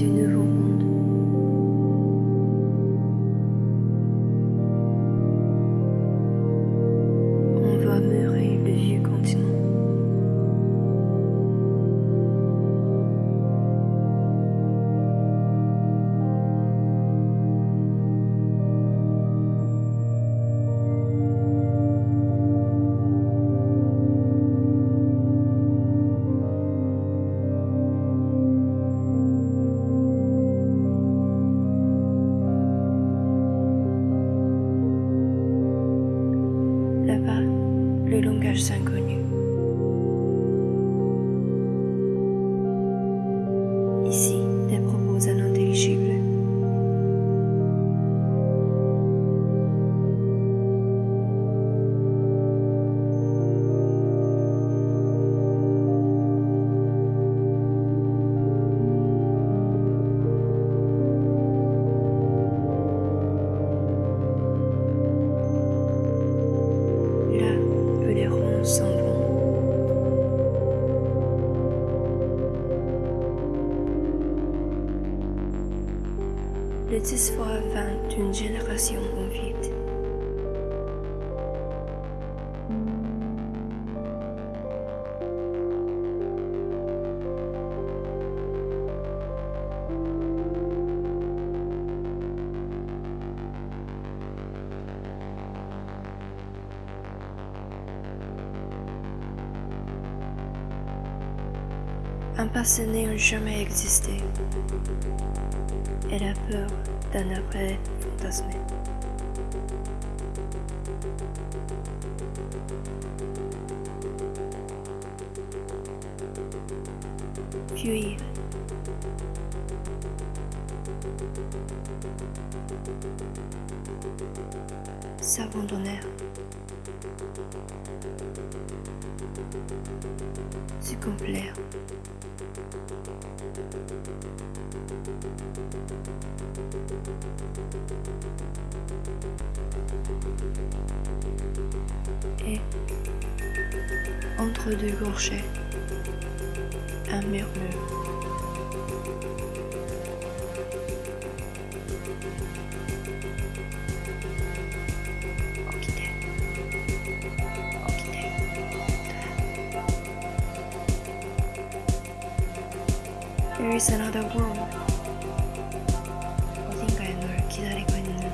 единый рог. Le langage s'inconnu. Ici, Dysphore vint d'une génération en vide. Un passé n'a jamais existé. Et la peur d'un après fantasmé. Fuir. S'abandonner. Succombler. Et entre deux gorgées, un murmure. There is another world. 어딘가에 널 기다리고 있는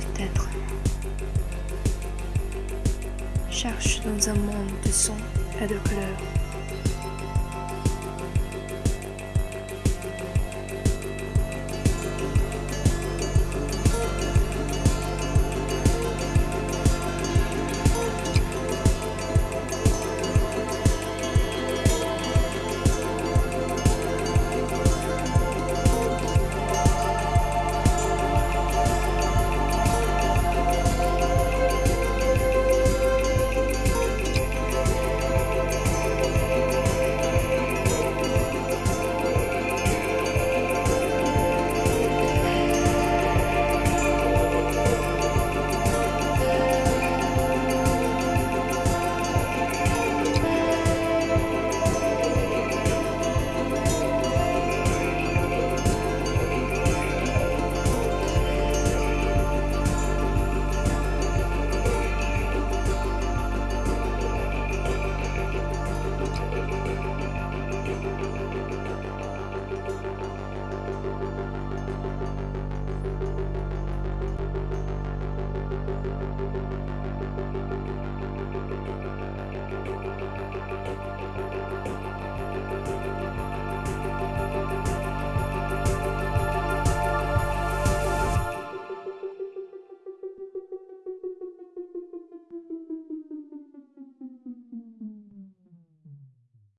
peut-être. Cherche dans un monde de sons et de couleurs.